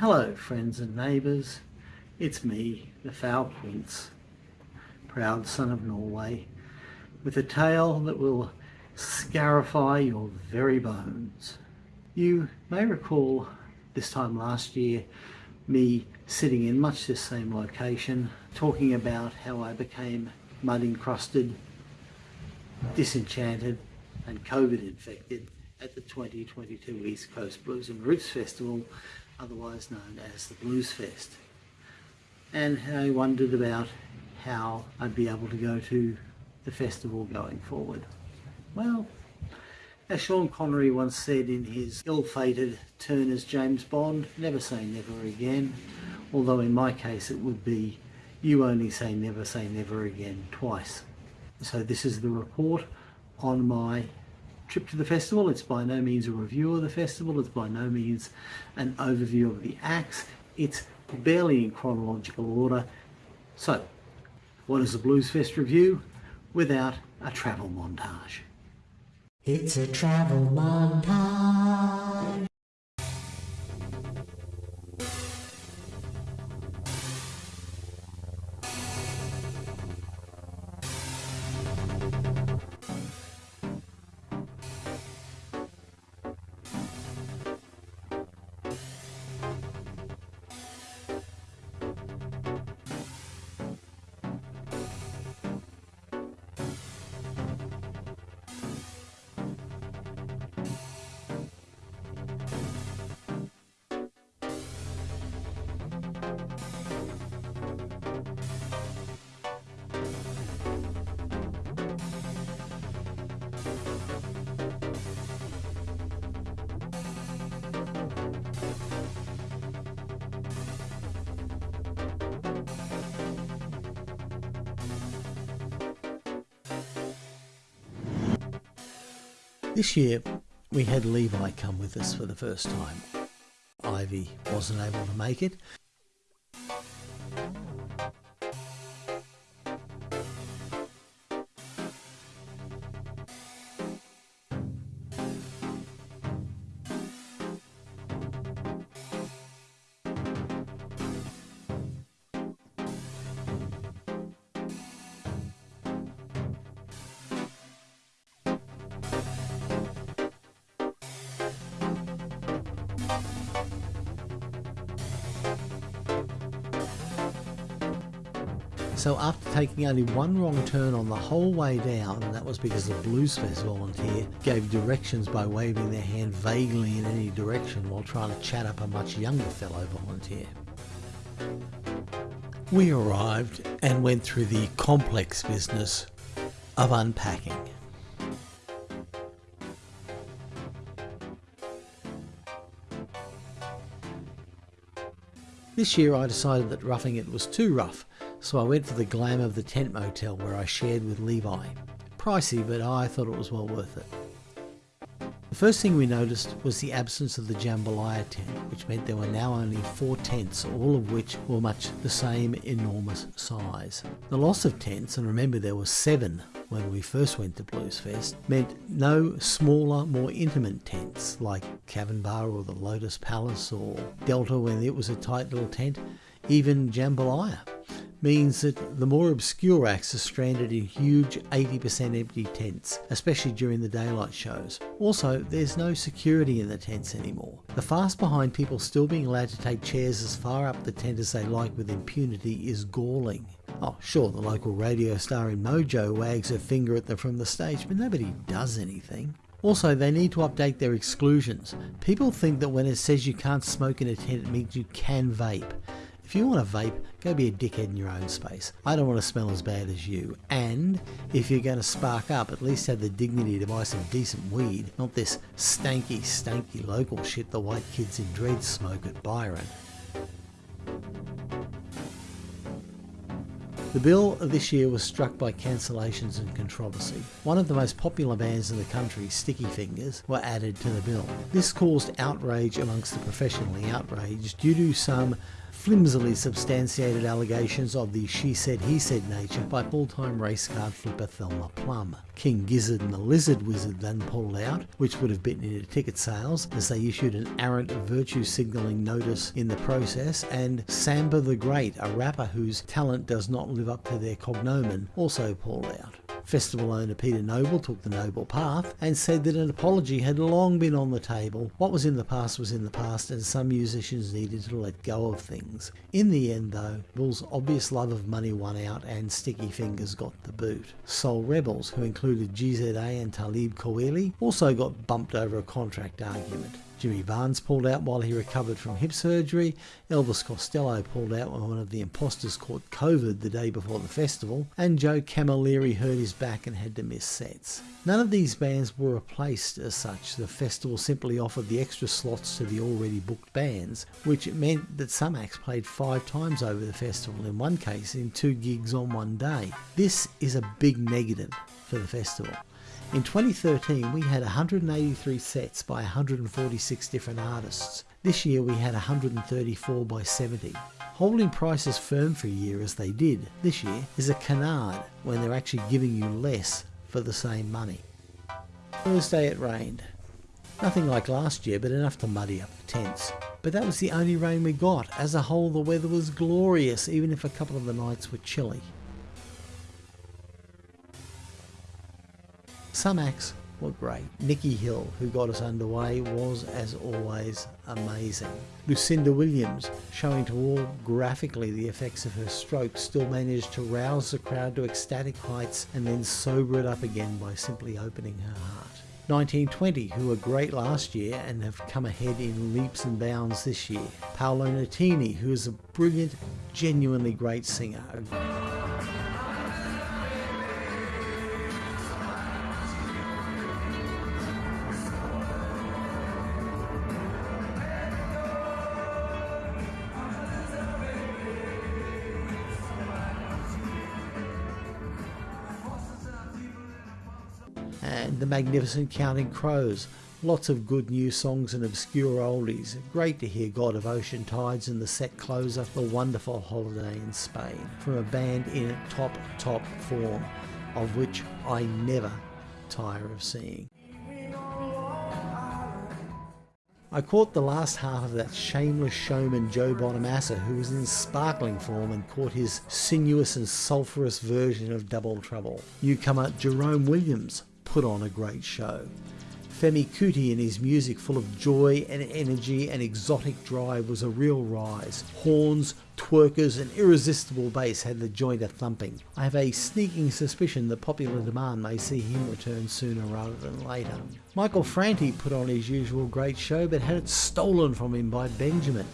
Hello friends and neighbours, it's me, the Foul Prince, proud son of Norway, with a tale that will scarify your very bones. You may recall this time last year me sitting in much the same location talking about how I became mud encrusted, disenchanted and COVID infected at the 2022 East Coast Blues and Roots Festival, otherwise known as the Blues Fest. And I wondered about how I'd be able to go to the festival going forward. Well, as Sean Connery once said in his ill-fated turn as James Bond, never say never again, although in my case it would be you only say never say never again twice. So this is the report on my trip to the festival. It's by no means a review of the festival. It's by no means an overview of the acts. It's barely in chronological order. So, what is a Blues Fest review without a travel montage? It's a travel montage. This year we had Levi come with us for the first time. Ivy wasn't able to make it So after taking only one wrong turn on the whole way down, and that was because the Blues volunteer gave directions by waving their hand vaguely in any direction while trying to chat up a much younger fellow volunteer. We arrived and went through the complex business of unpacking. This year I decided that roughing it was too rough so I went for the glam of the tent motel where I shared with Levi. Pricey, but I thought it was well worth it. The first thing we noticed was the absence of the jambalaya tent, which meant there were now only four tents, all of which were much the same enormous size. The loss of tents, and remember there were seven when we first went to Blues Fest, meant no smaller, more intimate tents like Cavern Bar or the Lotus Palace or Delta when it was a tight little tent, even Jambalaya means that the more obscure acts are stranded in huge 80% empty tents, especially during the daylight shows. Also, there's no security in the tents anymore. The fast behind people still being allowed to take chairs as far up the tent as they like with impunity is galling. Oh, sure, the local radio star in Mojo wags her finger at them from the stage, but nobody does anything. Also, they need to update their exclusions. People think that when it says you can't smoke in a tent, it means you can vape. If you want to vape, go be a dickhead in your own space. I don't want to smell as bad as you. And if you're going to spark up, at least have the dignity to buy some decent weed, not this stanky, stanky local shit the white kids in Dread smoke at Byron. The bill this year was struck by cancellations and controversy. One of the most popular bands in the country, Sticky Fingers, were added to the bill. This caused outrage amongst the professionally outraged due to some flimsily substantiated allegations of the she said he said nature by full-time race card flipper Thelma Plum. King Gizzard and the Lizard Wizard then pulled out, which would have bitten into ticket sales as they issued an arrant virtue signalling notice in the process, and Sampa the Great, a rapper whose talent does not live up to their cognomen, also pulled out. Festival owner Peter Noble took the noble path and said that an apology had long been on the table. What was in the past was in the past, and some musicians needed to let go of things. In the end, though, Bull's obvious love of money won out and Sticky Fingers got the boot. Soul Rebels, who included GZA and Talib Kweli, also got bumped over a contract argument. Jimmy Barnes pulled out while he recovered from hip surgery. Elvis Costello pulled out when one of the imposters caught COVID the day before the festival. And Joe Camilleri hurt his back and had to miss sets. None of these bands were replaced as such. The festival simply offered the extra slots to the already booked bands, which meant that some acts played five times over the festival, in one case in two gigs on one day. This is a big negative for the festival. In 2013, we had 183 sets by 146 different artists. This year we had 134 by 70. Holding prices firm for a year as they did this year is a canard when they're actually giving you less for the same money. Thursday it rained. Nothing like last year, but enough to muddy up the tents. But that was the only rain we got. As a whole, the weather was glorious, even if a couple of the nights were chilly. Some acts were great. Nikki Hill, who got us underway, was as always amazing. Lucinda Williams, showing to all graphically the effects of her stroke, still managed to rouse the crowd to ecstatic heights and then sober it up again by simply opening her heart. 1920, who were great last year and have come ahead in leaps and bounds this year. Paolo Nutini, who is a brilliant, genuinely great singer. And the magnificent Counting Crows. Lots of good new songs and obscure oldies. Great to hear God of Ocean Tides and the set closer, The Wonderful Holiday in Spain, from a band in top, top form, of which I never tire of seeing. I caught the last half of that shameless showman Joe Bonamassa, who was in sparkling form and caught his sinuous and sulphurous version of Double Trouble. Newcomer Jerome Williams put on a great show. Femi Kuti and his music full of joy and energy and exotic drive was a real rise. Horns, twerkers and irresistible bass had the joint a thumping. I have a sneaking suspicion that popular demand may see him return sooner rather than later. Michael Franti put on his usual great show but had it stolen from him by Benjamin,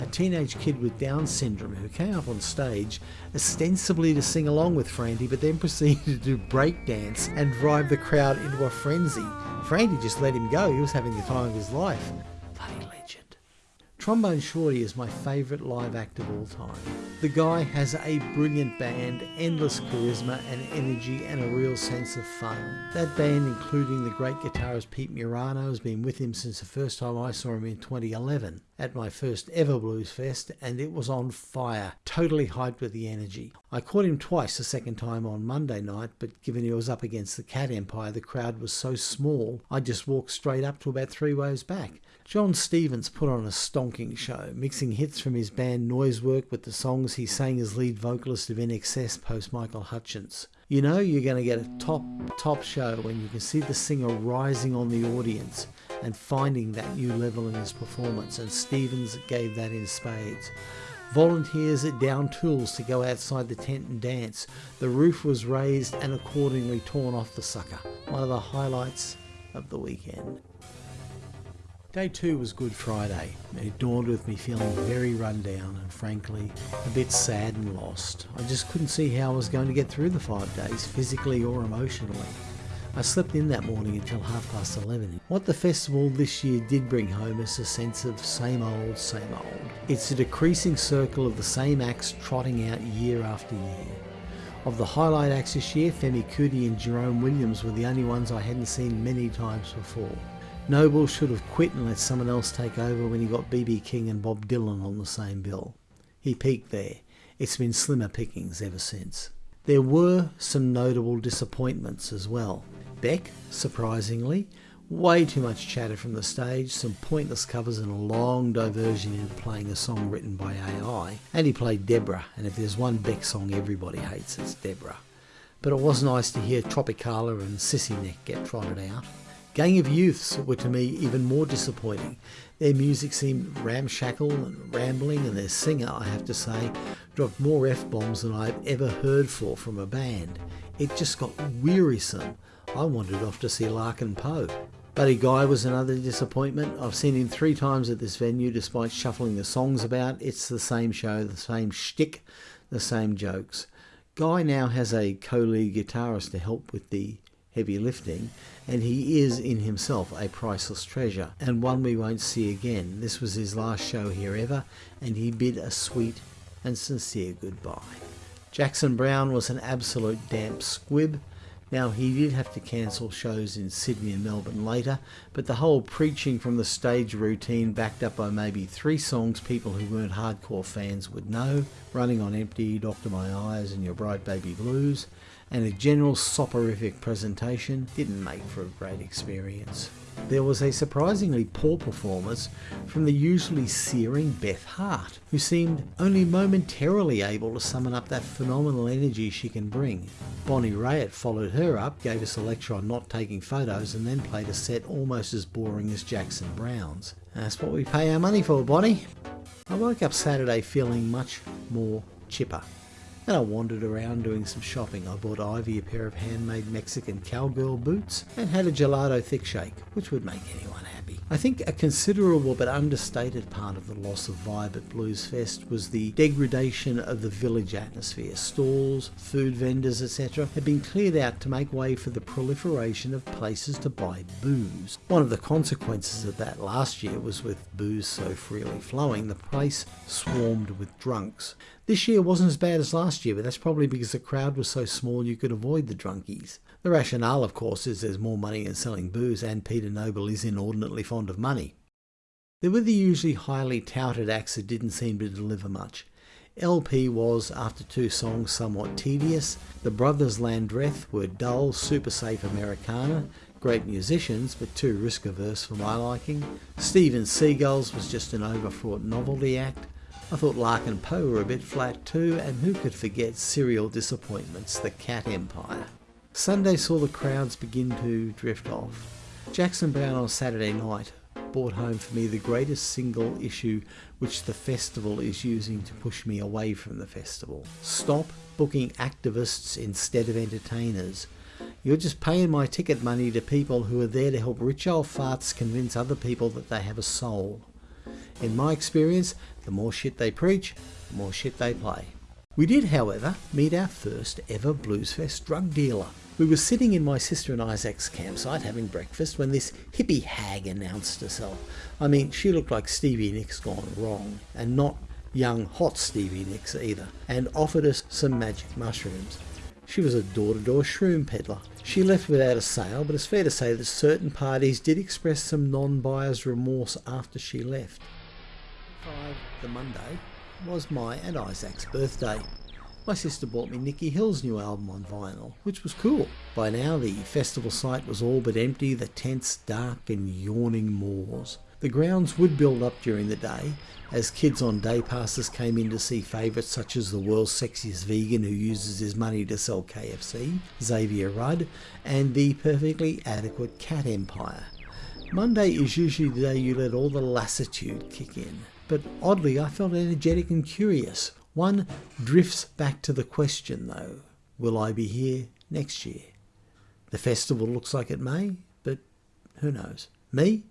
a teenage kid with Down syndrome who came up on stage ostensibly to sing along with Franti but then proceeded to do breakdance and drive the crowd into a frenzy. Franti just let him go, he was having the time of his life. Bloody legend. Trombone Shorty is my favourite live act of all time. The guy has a brilliant band, endless charisma and energy, and a real sense of fun. That band, including the great guitarist Pete Murano, has been with him since the first time I saw him in 2011 at my first ever Blues Fest, and it was on fire, totally hyped with the energy. I caught him twice, the second time on Monday night, but given he was up against the Cat Empire, the crowd was so small, I just walked straight up to about three rows back. John Stevens put on a stonking show, mixing hits from his band Noisework with the songs he sang as lead vocalist of INXS post Michael Hutchence. You know you're going to get a top, top show when you can see the singer rising on the audience and finding that new level in his performance, and Stevens gave that in spades. Volunteers at down tools to go outside the tent and dance. The roof was raised and accordingly torn off the sucker. One of the highlights of the weekend. Day two was Good Friday. It dawned with me feeling very run down and frankly a bit sad and lost. I just couldn't see how I was going to get through the five days, physically or emotionally. I slept in that morning until half past 11. What the festival this year did bring home is a sense of same old, same old. It's a decreasing circle of the same acts trotting out year after year. Of the highlight acts this year, Femi Kuti and Jerome Williams were the only ones I hadn't seen many times before. Noble should have quit and let someone else take over when he got BB King and Bob Dylan on the same bill. He peaked there. It's been slimmer pickings ever since. There were some notable disappointments as well. Beck, surprisingly, way too much chatter from the stage, some pointless covers and a long diversion into playing a song written by AI. And he played Debra, and if there's one Beck song everybody hates, it's Debra. But it was nice to hear Tropicalia and Sissy Neck get trotted out. Gang of Youths were to me even more disappointing. Their music seemed ramshackle and rambling, and their singer, I have to say, dropped more F bombs than I've ever heard for from a band. It just got wearisome. I wandered off to see Larkin Poe. Buddy Guy was another disappointment. I've seen him three times at this venue despite shuffling the songs about. It's the same show, the same shtick, the same jokes. Guy now has a co lead guitarist to help with the heavy lifting, and he is in himself a priceless treasure, and one we won't see again. This was his last show here ever, and he bid a sweet and sincere goodbye. Jackson Browne was an absolute damp squib. Now, he did have to cancel shows in Sydney and Melbourne later, but the whole preaching from the stage routine, backed up by maybe three songs people who weren't hardcore fans would know Running on Empty, Doctor My Eyes, and Your Bright Baby Blues, and a general soporific presentation didn't make for a great experience. There was a surprisingly poor performance from the usually searing Beth Hart, who seemed only momentarily able to summon up that phenomenal energy she can bring. Bonnie Raitt followed her up, gave us a lecture on not taking photos, and then played a set almost as boring as Jackson Browne's. That's what we pay our money for, Bonnie. I woke up Saturday feeling much more chipper. And I wandered around doing some shopping. I bought Ivy a pair of handmade Mexican cowgirl boots and had a gelato thick shake, which would make anyone happy. I think a considerable but understated part of the loss of vibe at Blues Fest was the degradation of the village atmosphere. Stalls, food vendors, etc. had been cleared out to make way for the proliferation of places to buy booze. One of the consequences of that last year was with booze so freely flowing, the place swarmed with drunks. This year wasn't as bad as last year, but that's probably because the crowd was so small you could avoid the drunkies. The rationale, of course, is there's more money in selling booze, and Peter Noble is inordinately fond of money. There were the usually highly touted acts that didn't seem to deliver much. LP was, after two songs, somewhat tedious. The Brothers Landreth were dull, super safe Americana, great musicians, but too risk averse for my liking. Steve'n'Seagulls was just an overfraught novelty act. I thought Larkin Poe were a bit flat too, and who could forget serial disappointments, the Cat Empire. Sunday saw the crowds begin to drift off. Jackson Browne on Saturday night brought home for me the greatest single issue which the festival is using to push me away from the festival. Stop booking activists instead of entertainers. You're just paying my ticket money to people who are there to help rich old farts convince other people that they have a soul. In my experience, the more shit they preach, the more shit they play. We did, however, meet our first ever Bluesfest drug dealer. We were sitting in my sister and Isaac's campsite having breakfast when this hippie hag announced herself. I mean, she looked like Stevie Nicks gone wrong, and not young, hot Stevie Nicks either, and offered us some magic mushrooms. She was a door to door shroom peddler. She left without a sale, but it's fair to say that certain parties did express some non buyer's remorse after she left. 5, the Monday, was my and Isaac's birthday. My sister bought me Nikki Hill's new album on vinyl, which was cool. By now, the festival site was all but empty, the tents dark and yawning moors. The grounds would build up during the day as kids on day passes came in to see favourites such as the world's sexiest vegan who uses his money to sell KFC, Xavier Rudd, and the perfectly adequate Cat Empire. Monday is usually the day you let all the lassitude kick in. But oddly, I felt energetic and curious. One drifts back to the question, though will I be here next year? The festival looks like it may, but who knows? Me?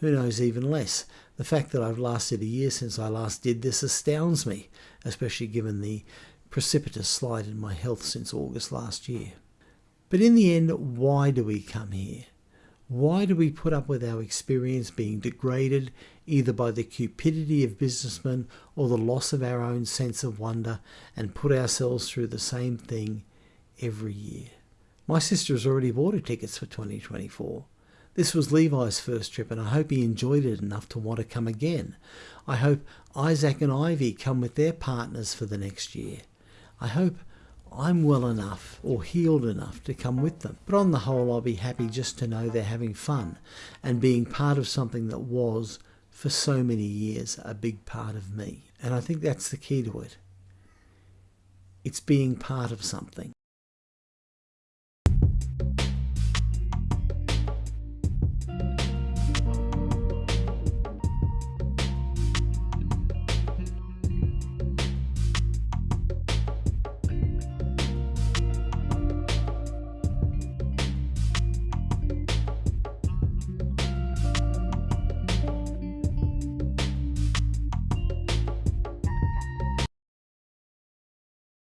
Who knows even less? The fact that I've lasted a year since I last did this astounds me, especially given the precipitous slide in my health since August last year. But in the end, why do we come here? Why do we put up with our experience being degraded either by the cupidity of businessmen or the loss of our own sense of wonder and put ourselves through the same thing every year? My sister has already bought her tickets for 2024. This was Levi's first trip, and I hope he enjoyed it enough to want to come again. I hope Isaac and Ivy come with their partners for the next year. I hope I'm well enough or healed enough to come with them. But on the whole, I'll be happy just to know they're having fun and being part of something that was, for so many years, a big part of me. And I think that's the key to it. It's being part of something.